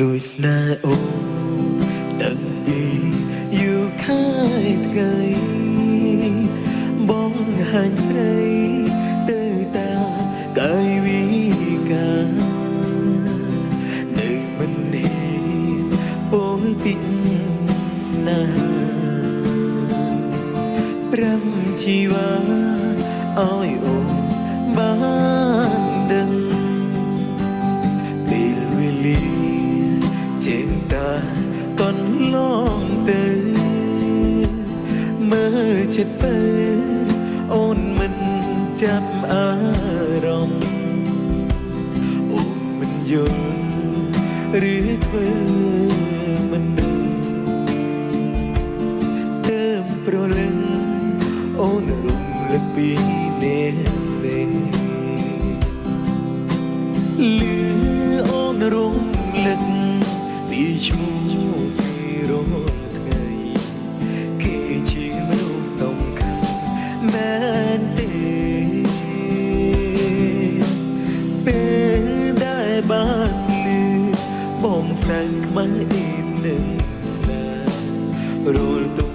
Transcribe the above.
លួចស្នេហ៍អូនដឹងពីយូរខែថ្ងៃបងហាញ់ស្រីទៅតាកាយវិការនៅមិនហ៊ានពោលពីណាប្រាំជីវ៉ាឲ្យអូនបាន មើលចិត្តទៅអូនមិនចាប់អារម្មណ៍អូនមិនយល់ឬធ្វើមិនដឹងទៅប្រលឹងអូនរំលឹកពីអ្នកផ្សេងលឺអូនរំលឹក បងស្រាំងខ្